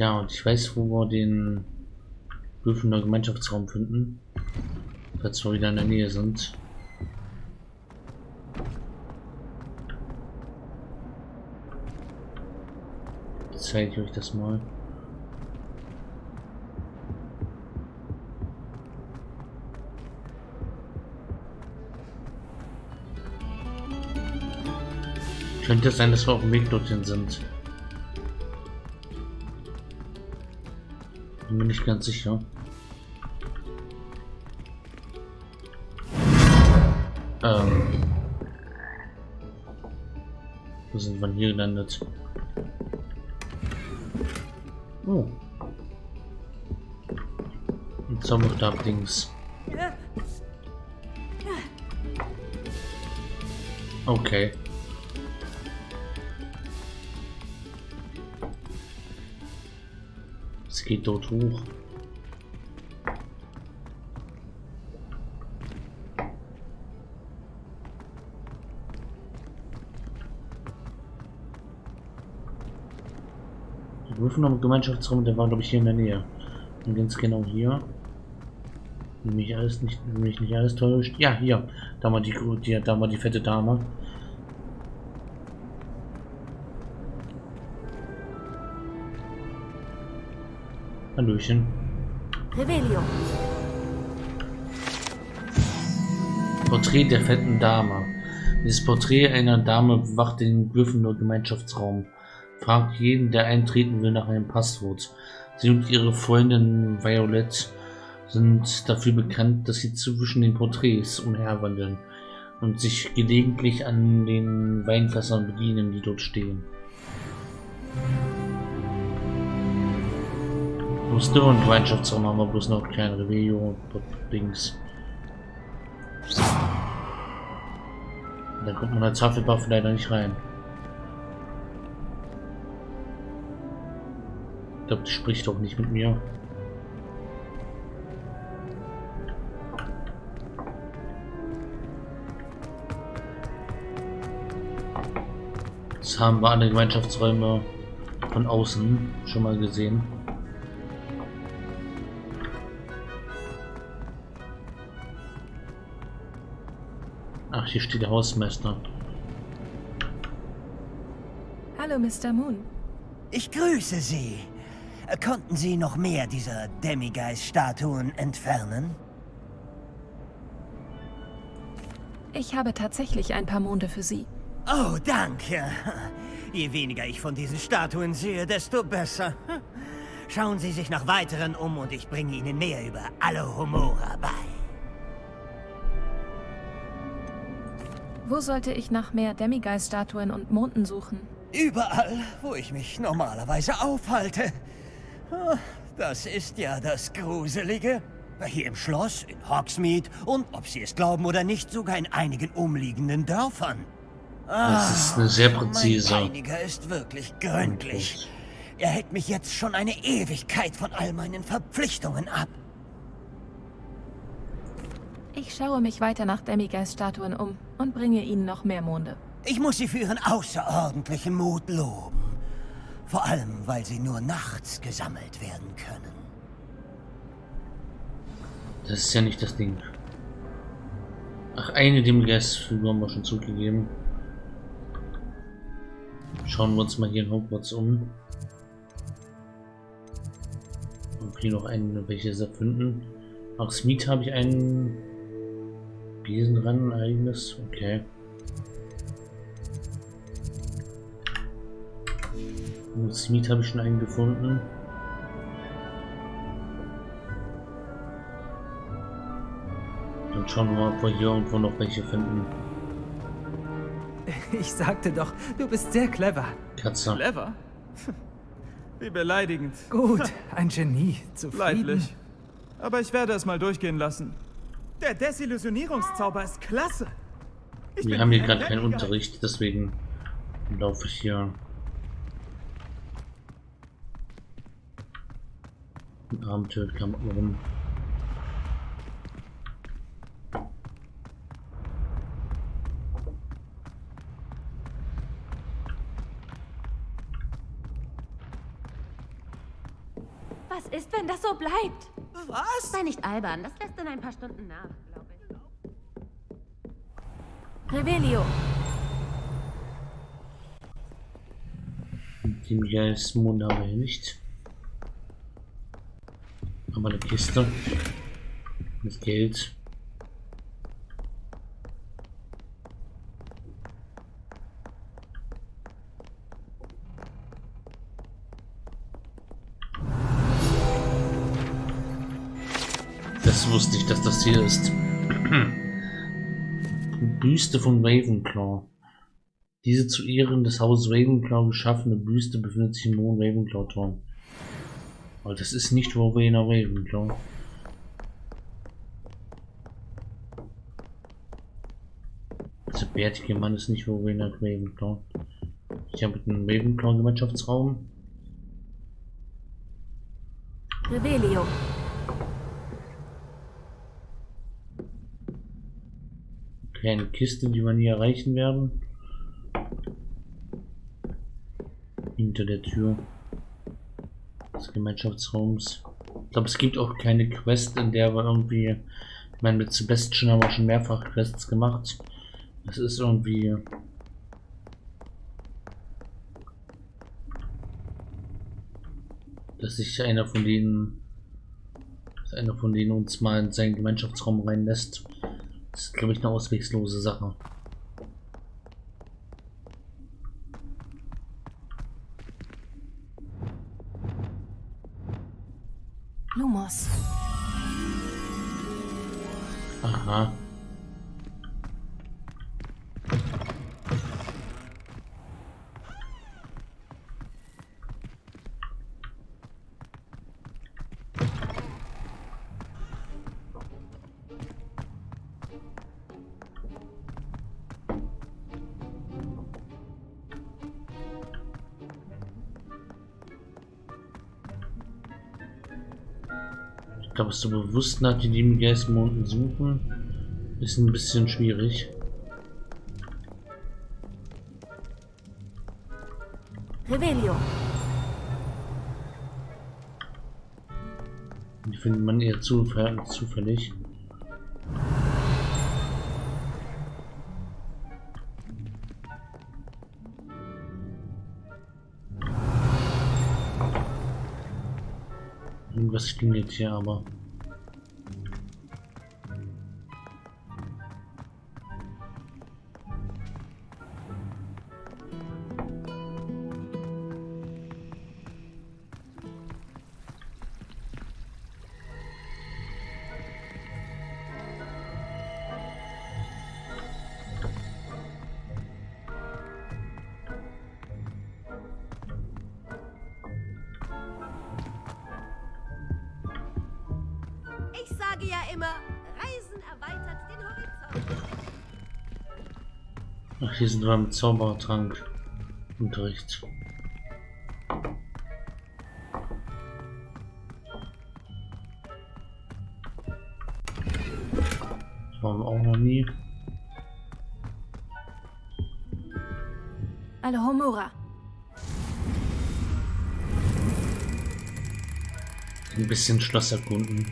Ja, und ich weiß, wo wir den Gryffindor Gemeinschaftsraum finden. Falls wir wieder in der Nähe sind. Zeige ich euch das mal. Könnte sein, dass wir auf dem Weg dorthin sind. Bin mir nicht ganz sicher. Ähm. Wo sind wir hier gelandet? Oh. Ein Zauberstab-Dings. Okay. Geht dort hoch. Die Prüfung am Gemeinschaftsraum, der war glaube ich hier in der Nähe. Und ganz genau hier. Wenn mich alles nicht, wenn mich nicht alles täuscht. Ja, hier. Da war die, die, da war die fette Dame. Hallöchen. Rebellion. Porträt der fetten Dame. Dieses Porträt einer Dame bewacht den Gryffindor Gemeinschaftsraum. Fragt jeden, der eintreten will, nach einem Passwort. Sie und ihre Freundin Violet sind dafür bekannt, dass sie zwischen den Porträts umherwandeln und sich gelegentlich an den Weinfässern bedienen, die dort stehen. Muster und Gemeinschaftsraum haben wir bloß noch kein Revelio und Dings. Da kommt man als Hufflepuff leider nicht rein. Ich glaube, die spricht doch nicht mit mir. Das haben wir alle Gemeinschaftsräume von außen schon mal gesehen. Hier steht der Hausmeister. Hallo, Mr. Moon. Ich grüße Sie. Konnten Sie noch mehr dieser Demigeist-Statuen entfernen? Ich habe tatsächlich ein paar Monde für Sie. Oh, danke. Je weniger ich von diesen Statuen sehe, desto besser. Schauen Sie sich nach weiteren um und ich bringe Ihnen mehr über alle Humora bei. Wo sollte ich nach mehr Demigeist-Statuen und Monden suchen? Überall, wo ich mich normalerweise aufhalte. Ah, Das ist ja das Gruselige. Hier im Schloss, in Hogsmeade und, ob Sie es glauben oder nicht, sogar in einigen umliegenden Dörfern. Das ist eine sehr präzise. Mein Peiniger ist wirklich gründlich. Er hält mich jetzt schon eine Ewigkeit von all meinen Verpflichtungen ab. Ich schaue mich weiter nach Demigeist-Statuen um und bringe Ihnen noch mehr Monde. Ich muss Sie für Ihren außerordentlichen Mut loben. Vor allem, weil sie nur nachts gesammelt werden können. Das ist ja nicht das Ding. Ach, eine dem Geistfigur haben wir schon zugegeben. Schauen wir uns mal hier in Hogwarts um. Und hier noch einen, welche sie finden. Auch Smith habe ich einen Ein eigenes. Okay. Und Smith habe ich schon einen gefunden. Dann schauen wir mal, ob wir hier irgendwo noch welche finden. Ich sagte doch, du bist sehr clever. Katze. Clever? Wie beleidigend. Gut, ein Genie. Zufrieden. Leidlich. Aber ich werde es mal durchgehen lassen. Der Desillusionierungszauber ist klasse. Ich Wir haben hier gerade keinen. Unterricht, deswegen laufe ich hier in Abenteuerklamotten rum. Was ist, wenn das so bleibt? Was? Sei nicht albern, das lässt in ein paar Stunden nach, glaube ich. Revelio. Den Geistmond haben wir nicht. Aber eine Kiste. Mit Geld. Das hier ist. Büste von Ravenclaw. Diese zu Ehren des Hauses Ravenclaw geschaffene Büste befindet sich im Hohen Ravenclaw-Turm. Aber das ist nicht Rowena Ravenclaw. Dieser bärtige Mann ist nicht Rowena Ravenclaw. Ich habe einen Ravenclaw-Gemeinschaftsraum. Revelio. Kleine Kiste, die wir nie erreichen werden. Hinter der Tür des Gemeinschaftsraums. Ich glaube, es gibt auch keine Quest, in der wir irgendwie. Ich meine, mit Sebastian haben wir schon mehrfach Quests gemacht. Es ist irgendwie. Dass sich einer von denen. Dass einer von denen uns mal in seinen Gemeinschaftsraum reinlässt. Das ist, glaube ich, eine auswegslose Sache. So bewusst nach den lieben Geistmonden suchen, ist ein bisschen schwierig. Die findet man eher zufällig. zufällig. Irgendwas klingelt hier aber. Hier sind wir mit Zaubertrank. Unterricht. Das waren wir auch noch nie. Alohomora. Ein bisschen Schloss erkunden.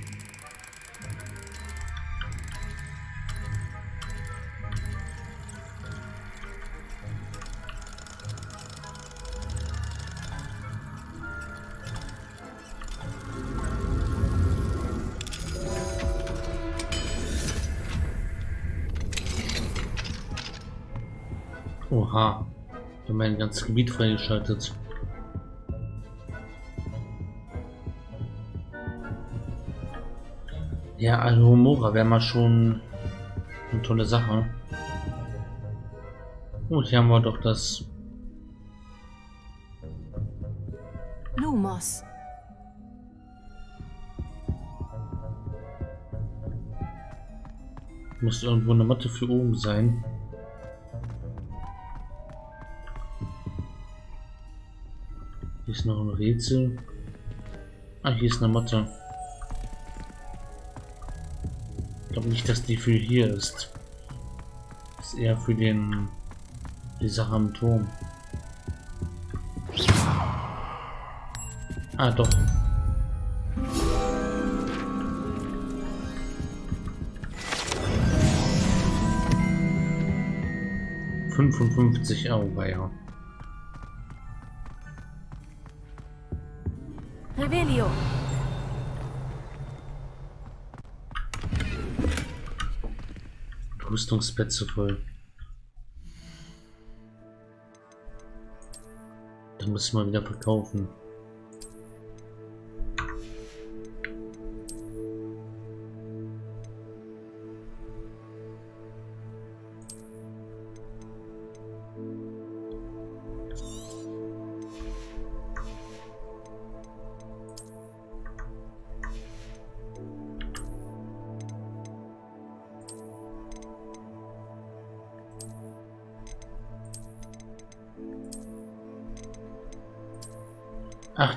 Mein ganzes Gebiet freigeschaltet. Ja, Alhomora wäre mal schon eine tolle Sache. Oh, hier haben wir doch das. Lumos. Muss irgendwo eine Matte für oben sein. Gibt noch ein Rätsel? Ah, hier ist eine Matte. Ich glaube nicht, dass die für hier ist. Das ist eher für den... die Sache am Turm. Ah, doch. Fünfundfünfzig, oh, ja. Rüstungsplätze voll. Dann müssen wir wieder verkaufen.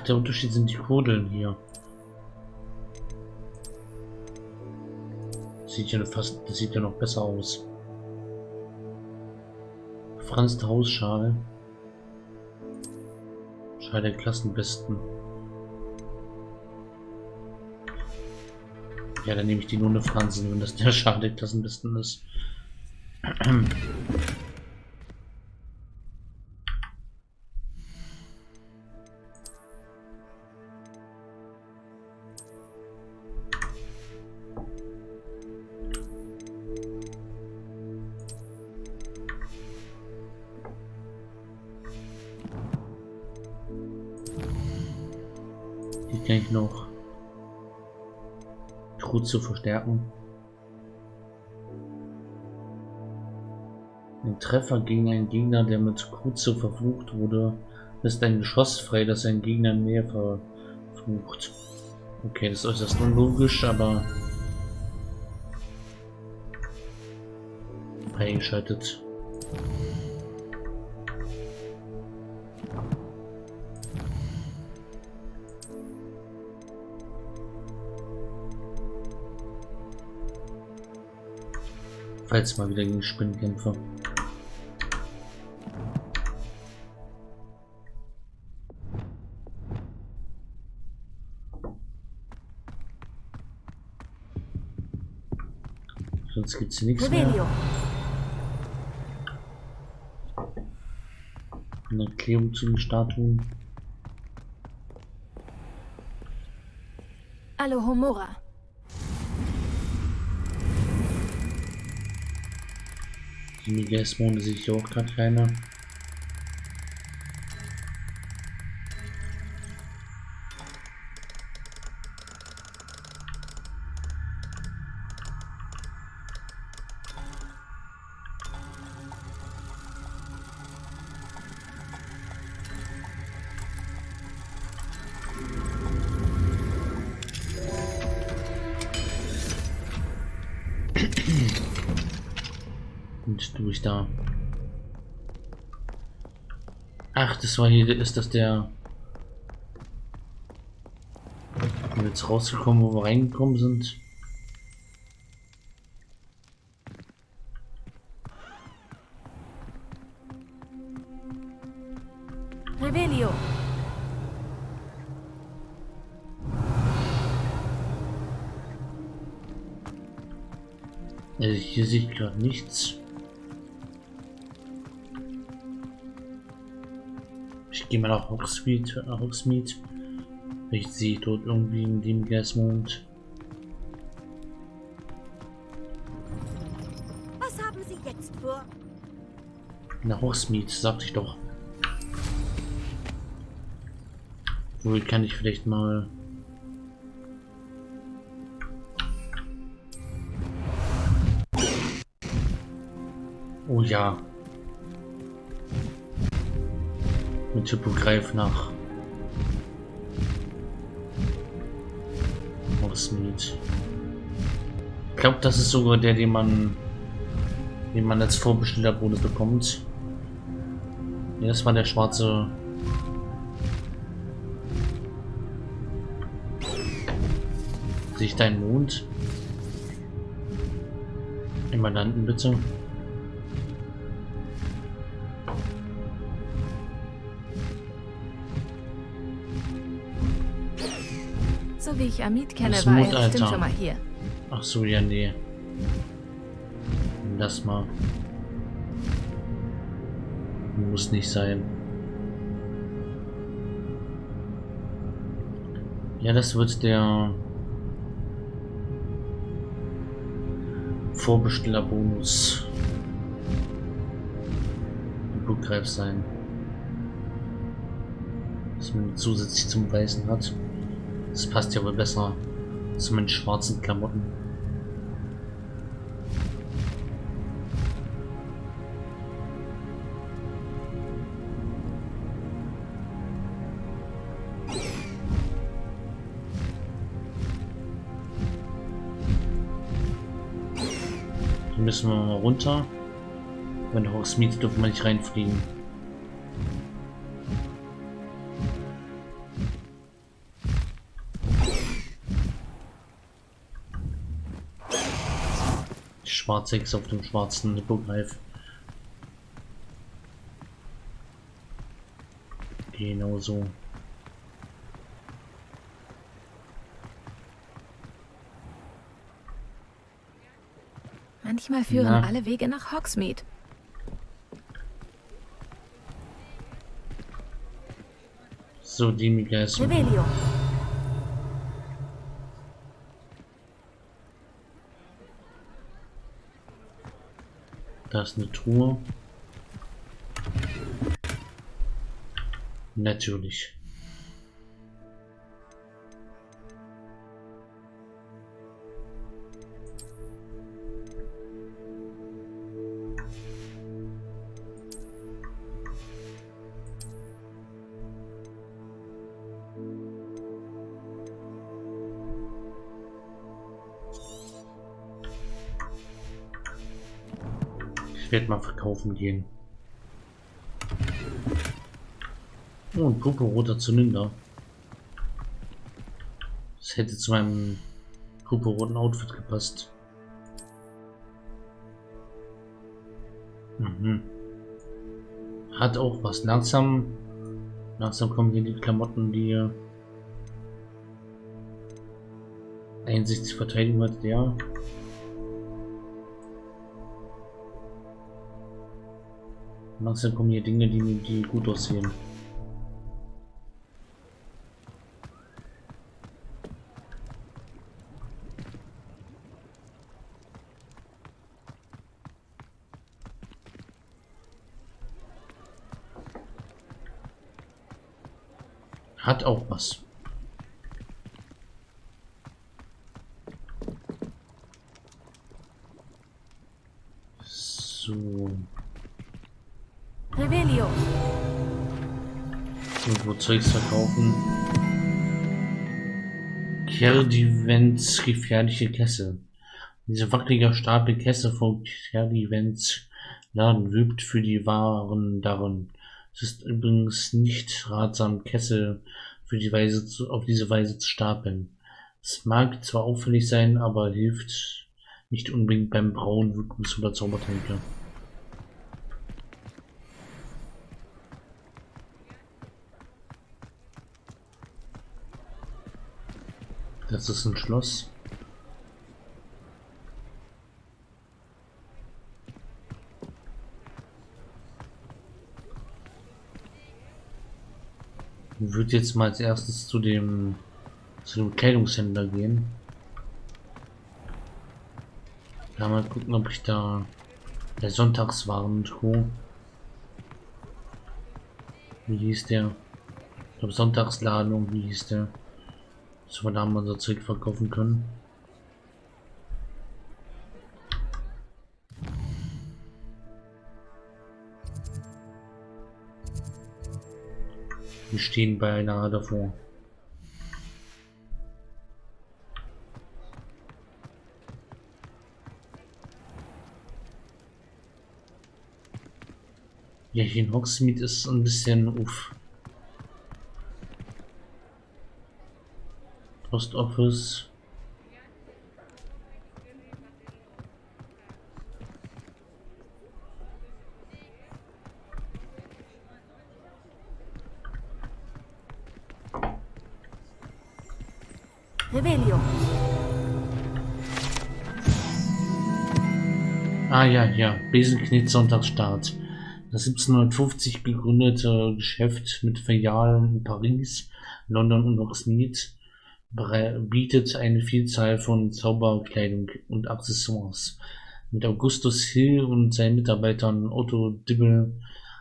Der Unterschied sind die Kodeln hier. Sieht ja fast, das sieht ja noch besser aus. Franz Hausschale. Schale der Klassenbesten. Ja, dann nehme ich die nur eine Franzen, wenn das der Schale der Klassenbesten ist. zu verstärken. Ein Treffer gegen einen Gegner, der mit Kruze verflucht wurde, ist ein Geschoss frei, das ein Gegner mehr verflucht. Okay, das ist äußerst unlogisch, aber freigeschaltet. Falls mal wieder gegen Spinnen kämpfe. Sonst gibt's hier nichts mehr. Eine Erklärung zu den Statuen. Alohomora. Die Migasmonde sehe ich auch gerade keiner. Das war hier, ist das der... Wir jetzt rausgekommen, wo wir reingekommen sind? Revelio. Also hier sehe ich gerade nichts. Gehe mal nach Hogsmeade. Nach Hogsmeade. Ich sehe dort irgendwie in dem Gasmond. Was haben Sie jetzt vor? Nach Hogsmeade, sagte ich doch. Wohl kann ich vielleicht mal. Oh ja. Mit Hippogreif nach Hogsmeade. Ich glaube, das ist sogar der, den man, den man als Vorbestellerbonus bekommt. Ja, das war der schwarze. Sehe ich Mond? Im Mandanten bitte. So wie ich Amit kenne, Das war Mut, er Alter. bestimmt schon mal hier. Ach so, ja, nee. Lass mal. Muss nicht sein. Ja, das wird der Vorbestellerbonus. Blutgreif sein. Dass man zusätzlich zum Weißen hat. Das passt ja wohl besser zu meinen schwarzen Klamotten. Hier müssen wir mal runter. Wenn Hogsmeade dürfen wir nicht reinfliegen. Schwarze X auf dem schwarzen Hippogreif. Genau so. Manchmal führen Na. alle Wege nach Hogsmeade. So, die Miguel. Revelio. Da ist eine Truhe. Natürlich. Werde mal verkaufen gehen. Oh, ein purpurroter Zylinder. Das hätte zu meinem purpurroten Outfit gepasst. Mhm. Hat auch was. Langsam, langsam kommen hier die Klamotten, die äh, Einsichtsverteidigung hat der. Langsam kommen hier Dinge, die, die gut aussehen. Hat auch was. Zeugs verkaufen. Kerdivents gefährliche Kessel. Diese wackelige Stapel Kessel von Kerdivents Laden wübt für die Waren darin. Es ist übrigens nicht ratsam, Kessel für die Weise zu, auf diese Weise zu stapeln. Es mag zwar auffällig sein, aber hilft nicht unbedingt beim Brauen Wildnis oder Zaubertränke. Das ist ein Schloss. Ich würde jetzt mal als erstes zu dem zu dem Kleidungshändler gehen. Da mal gucken, ob ich da der Sonntagswarentruhe. Wie hieß der? Ich glaube Sonntagsladung, wie hieß der? Wir da mal unser Zeug verkaufen können. Wir stehen beinahe davor. Ja, hier in Hogsmeade ist ein bisschen uff. Post Office. Revelio. Ah ja, ja. Besenknitt Sonntagsstart. Das 1750 gegründete Geschäft mit Filialen in Paris, London und bere- bietet eine Vielzahl von Zauberkleidung und Accessoires. Mit Augustus Hill und seinen Mitarbeitern Otto Dibble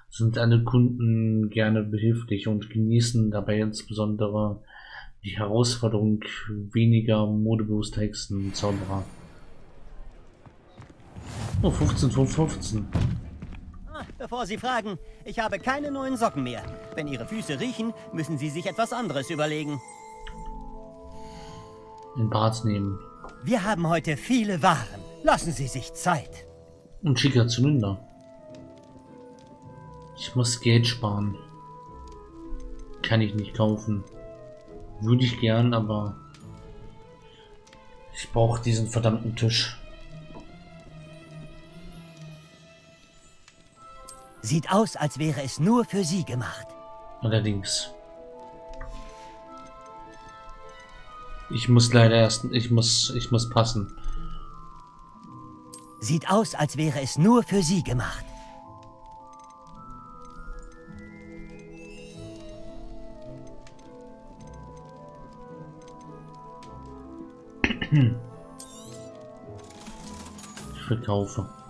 sind alle Kunden gerne behilflich und genießen dabei insbesondere die Herausforderung weniger modebewusster Zauberer. Oh, 15 von 15. Ah, bevor Sie fragen, ich habe keine neuen Socken mehr. Wenn Ihre Füße riechen, müssen Sie sich etwas anderes überlegen. In Bart nehmen. Wir haben heute viele Waren. Lassen Sie sich Zeit. Und schicker Zylinder. Ich muss Geld sparen. Kann ich nicht kaufen. Würde ich gern, aber ich brauche diesen verdammten Tisch. Sieht aus, als wäre es nur für Sie gemacht. Allerdings. Ich muss leider erst, ich muss, ich muss passen. Sieht aus, als wäre es nur für Sie gemacht. Ich verkaufe.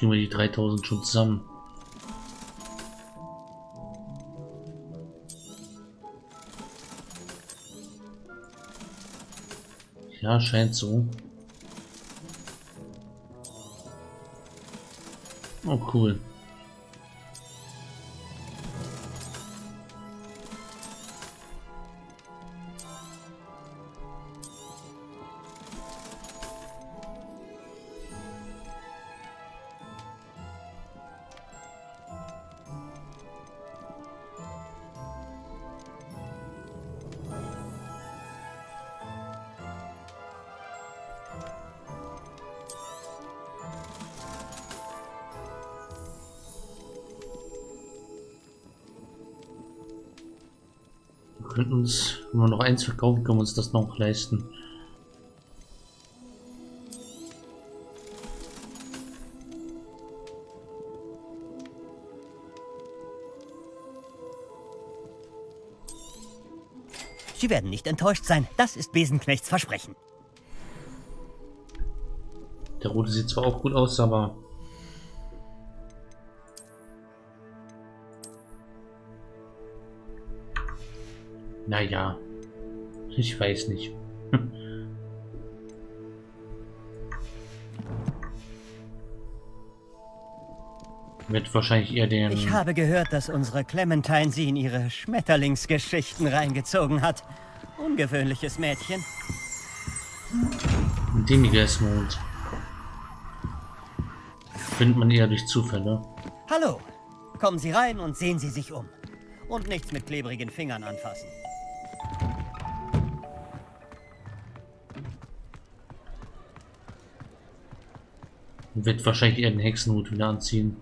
Ich kriege die 3000 schon zusammen. Ja, scheint so. Oh, cool. Könnten uns, wenn wir noch eins verkaufen, können wir uns das noch leisten. Sie werden nicht enttäuscht sein. Das ist Besenknechts Versprechen. Der rote sieht zwar auch gut aus, aber naja, ich weiß nicht. Wird wahrscheinlich eher den Ich habe gehört, dass unsere Clementine sie in ihre Schmetterlingsgeschichten reingezogen hat. Ungewöhnliches Mädchen. Demigeist-Mond. Findet man eher durch Zufälle. Hallo. Kommen Sie rein und sehen Sie sich um. Und nichts mit klebrigen Fingern anfassen. Wird wahrscheinlich eher den Hexenhut wieder anziehen.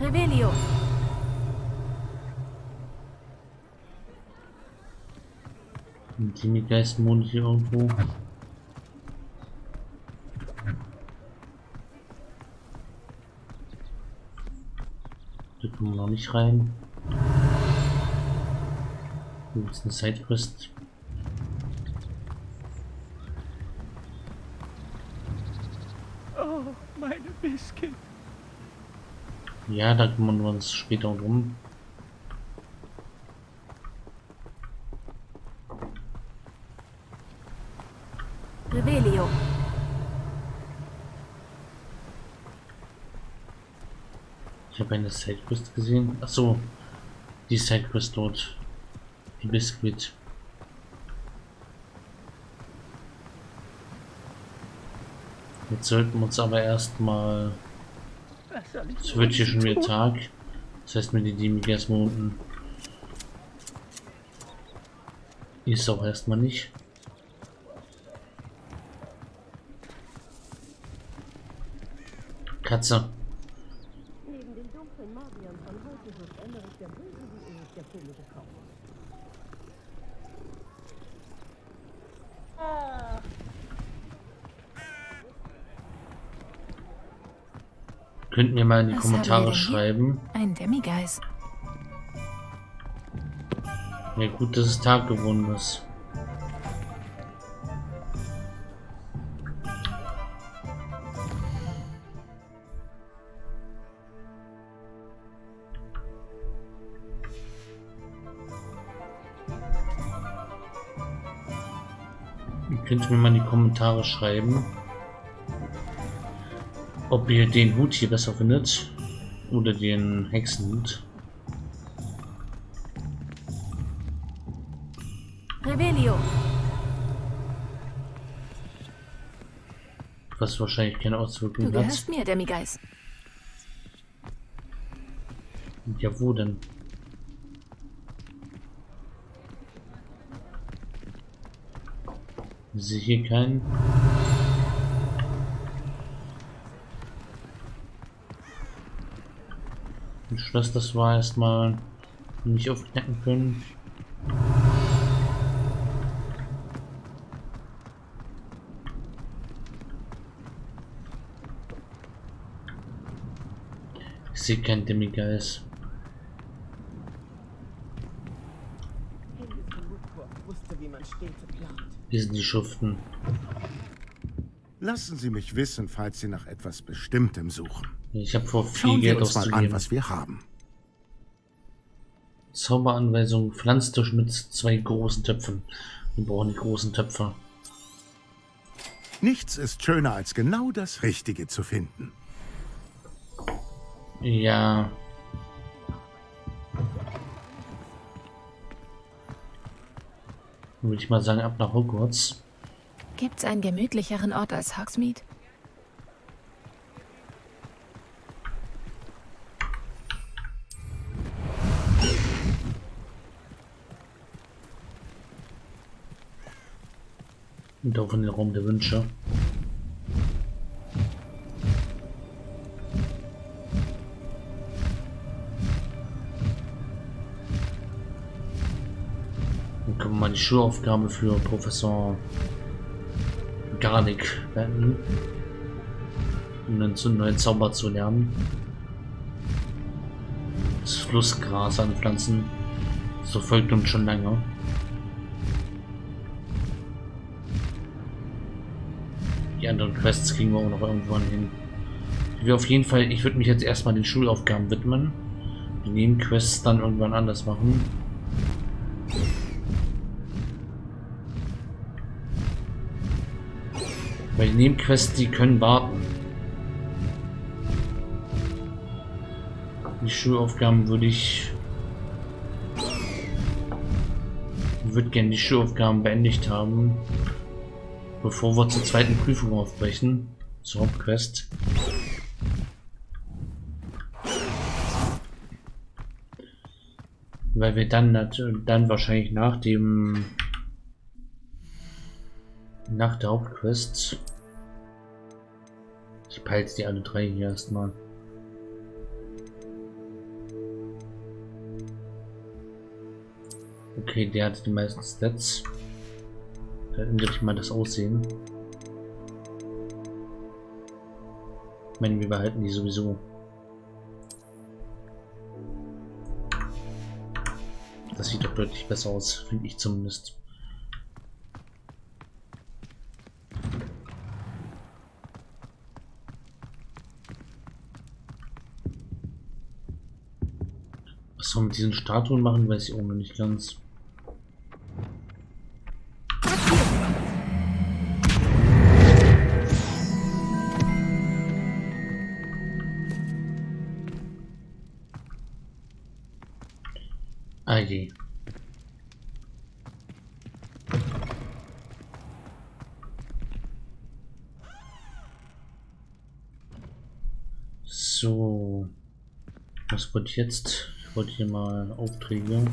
Revelio. Ein Demigeist-Mond hier irgendwo. Da kommen wir noch nicht rein. Hier ist eine Sidequest. Oh, meine Biscuit. Ja, da kümmern wir uns später drum. Revelio. Ich eine Sidequest gesehen. Ach so, die Sidequest dort. Die Biscuit. Jetzt sollten wir uns aber erstmal. Es wird hier schon wieder Tag. Das heißt, mir die Demigas unten. Ist auch erstmal nicht. Katze. Neben den dunklen Magiern von heute wird Emmerich der Böse wie Ulrich der Filme gekauft. Könnt ihr mal in die Was Kommentare schreiben. Ein Demigeist. Ja gut, dass es Tag geworden ist. Ihr könnt mir mal in die Kommentare schreiben, ob ihr den Hut hier besser findet oder den Hexenhut. Revelio. Was wahrscheinlich keine Du Auswirkungen hat. gehörst mir, Demigeist. Ja, wo denn? Ich sehe hier keinen. Schloss, das war erstmal nicht aufknacken können. Ich sehe keinen Demigeist. Hier sind die Schuften. Lassen Sie mich wissen, falls Sie nach etwas Bestimmtem suchen. Ich habe vor, viel Schauen wir Geld uns mal an, auszugeben. was wir haben. Zauberanweisung, Pflanztisch mit zwei großen Töpfen. Wir brauchen die großen Töpfe. Nichts ist schöner, als genau das Richtige zu finden. Ja. Würde ich mal sagen, ab nach Hogwarts. Gibt's einen gemütlicheren Ort als Hogsmeade? Und auch in den Raum der Wünsche. Dann können wir mal die Schulaufgabe für Professor Garnick beenden. Um einen zu- neuen Zauber zu lernen. Das Flussgras anpflanzen. So folgt uns schon lange. Anderen Quests kriegen wir auch noch irgendwann hin. Wir auf jeden Fall, ich würde mich jetzt erstmal den Schulaufgaben widmen. Die Nebenquests dann irgendwann anders machen. Weil die Nebenquests, die können warten. Die Schulaufgaben würde ich... würde gerne die Schulaufgaben beendigt haben. Bevor wir zur zweiten Prüfung aufbrechen. Zur Hauptquest. Weil wir dann, dann wahrscheinlich nach dem nach der Hauptquest ich peile die alle drei hier erstmal. Okay, der hat die meisten Stats. Da ändere ich mal das Aussehen. Ich meine, wir behalten die sowieso. Das sieht doch deutlich besser aus, finde ich zumindest. Was wir mit diesen Statuen machen, weiß ich auch noch nicht ganz. ID. So, was wird jetzt? Ich wollte hier mal Aufträge.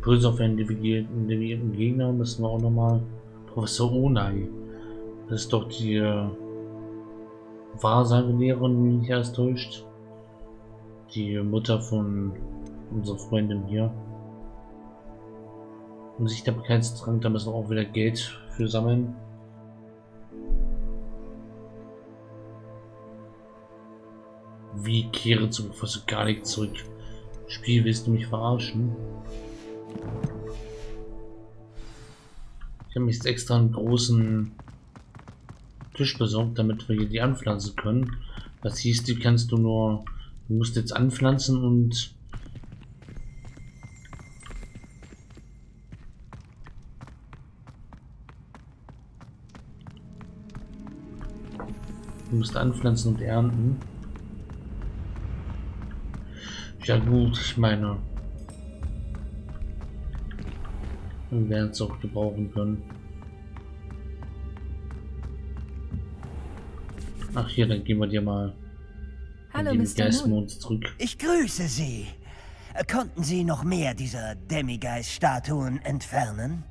Böse auf einen navigierten Gegner müssen wir auch nochmal Professor Onai das ist doch die äh, Wahrsagelehrerin, wenn mich alles täuscht. Die Mutter von unserer Freundin hier. Und sich der Bekanntsdrang, da müssen wir auch wieder Geld für sammeln. Wie kehre zu Professor Garlic zurück? Spiel, willst du mich verarschen? Ich habe mich jetzt extra einen großen Tisch besorgt, damit wir hier die anpflanzen können. Das hieß, die kannst du nur, du musst jetzt anpflanzen und du musst anpflanzen und ernten. Ja gut, ich meine, wir werden es auch gebrauchen können. Ach hier, dann gehen wir dir mal Hallo, in den Mr. Geistmond zurück. Ich grüße Sie. Konnten Sie noch mehr dieser Demigeist-Statuen entfernen?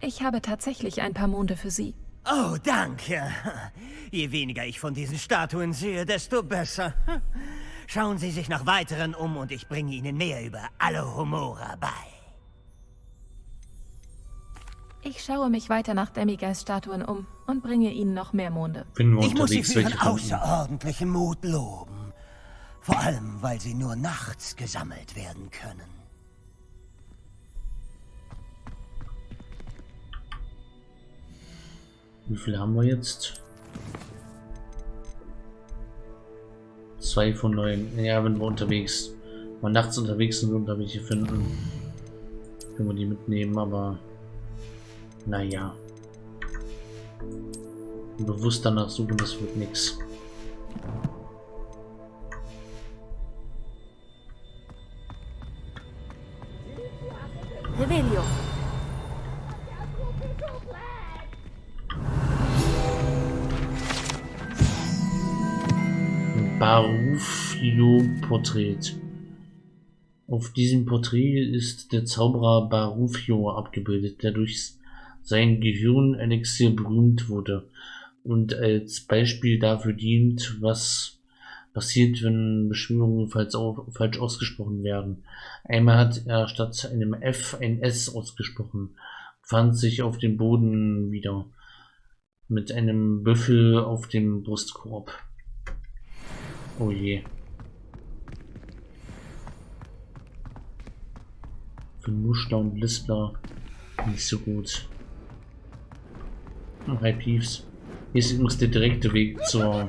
Ich habe tatsächlich ein paar Monde für Sie. Oh, danke. Je weniger ich von diesen Statuen sehe, desto besser. Schauen Sie sich nach weiteren um und ich bringe Ihnen mehr über Alohomora bei. Ich schaue mich weiter nach Demigeist-Statuen um und bringe Ihnen noch mehr Monde. Wir Ich muss Sie für Ihren außerordentlichen Mut loben. Vor allem, weil sie nur nachts gesammelt werden können. Wie viel haben wir jetzt? Zwei von neun. Ja, wenn wir unterwegs, mal nachts unterwegs sind und da welche finden, können wir die mitnehmen, aber naja. Bewusst danach suchen, das wird nichts. Revelio. Barufio-Porträt. Auf diesem Porträt ist der Zauberer Barufio abgebildet, der durch sein Gehirn-Elixier berühmt wurde und als Beispiel dafür dient, was passiert, wenn Beschwörungen falsch, falsch ausgesprochen werden. Einmal hat er statt einem F ein S ausgesprochen, fand sich auf dem Boden wieder, mit einem Büffel auf dem Brustkorb. Oh je. Für Muster und Lispler nicht so gut. Hi Peeves. Hier ist übrigens der direkte Weg zur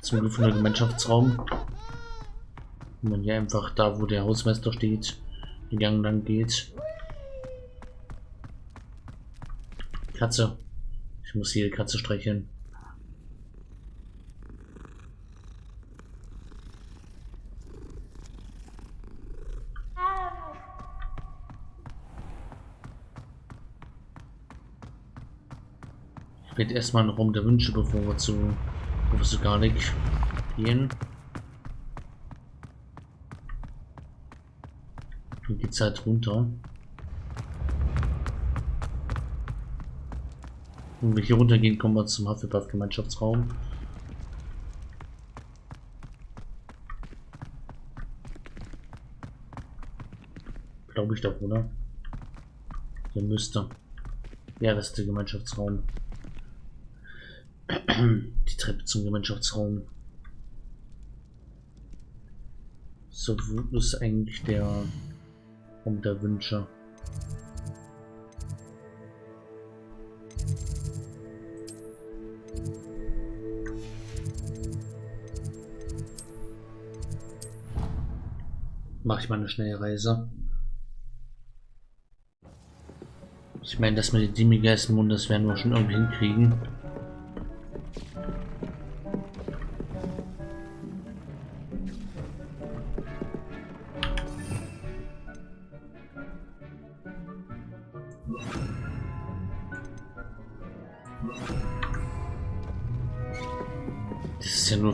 zum gefunden Gemeinschaftsraum. Wo man hier einfach da, wo der Hausmeister steht, den Gang lang geht. Katze. Ich muss hier die Katze streicheln. Werde erstmal einen Raum der Wünsche, bevor wir zu Professor Garlic gehen. Dann geht's halt runter. Wenn wir hier runtergehen, kommen wir zum Hufflepuff Gemeinschaftsraum. Glaube ich doch, oder? Der müsste. Ja, das ist der Gemeinschaftsraum. Die Treppe zum Gemeinschaftsraum. So, wo ist eigentlich der Raum der Wünsche? Mache ich mal eine schnelle Reise. Ich meine, dass wir die Demigeistmund, das werden wir schon irgendwie hinkriegen.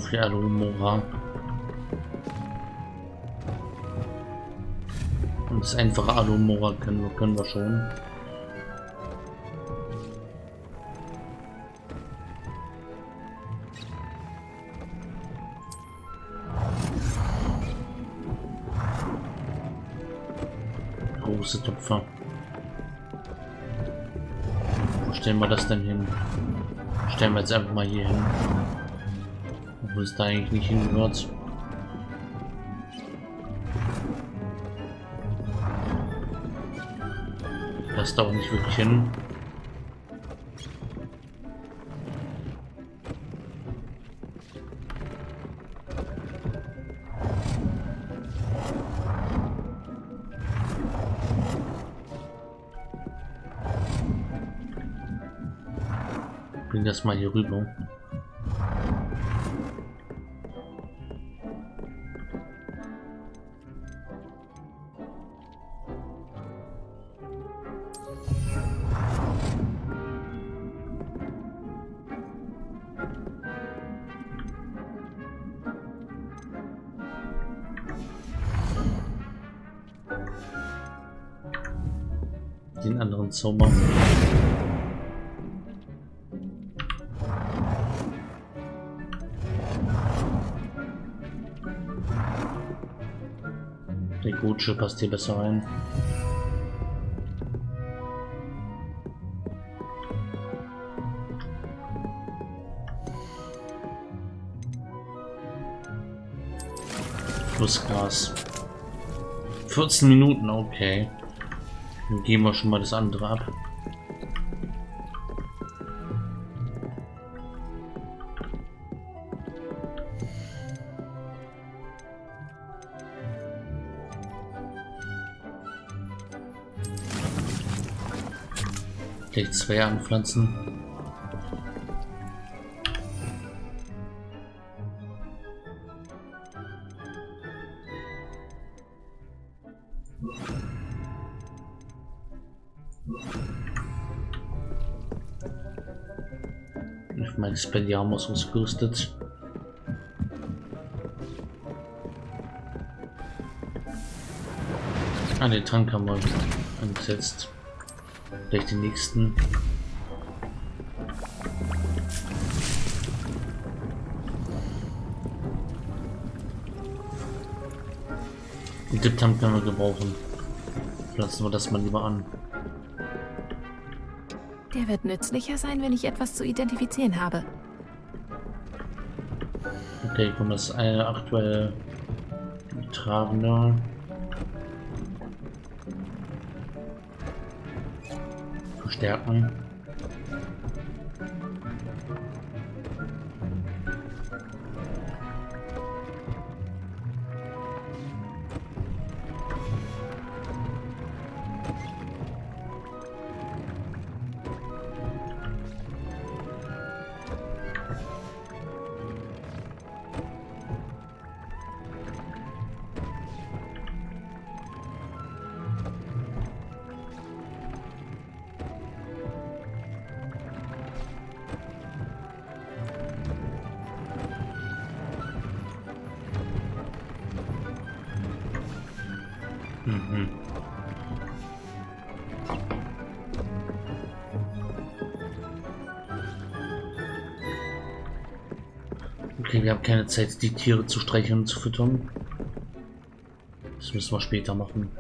Für Alumora. Und das einfache Alumora können wir, können wir schon. Große Tupfer. Wo stellen wir das denn hin? Stellen wir jetzt einfach mal hier hin. Obwohl es da eigentlich nicht hingehört. Das da auch nicht wirklich hin. Bring das mal hier rüber. Zauber. Der Gutsche passt hier besser rein. Flussgras. 14 Minuten, okay. Dann gehen wir schon mal das andere ab. Gleich zwei anpflanzen. Spelliarmus ausgerüstet. Ah, den Trank haben wir eingesetzt. Vielleicht den nächsten. Den Diptam können wir gebrauchen. Lassen wir das mal lieber an. Der wird nützlicher sein, wenn ich etwas zu identifizieren habe. Okay, komm, das ist eine aktuelle Tragende. Verstärken. Okay, wir haben keine Zeit, die Tiere zu streicheln und zu füttern. Das müssen wir später machen.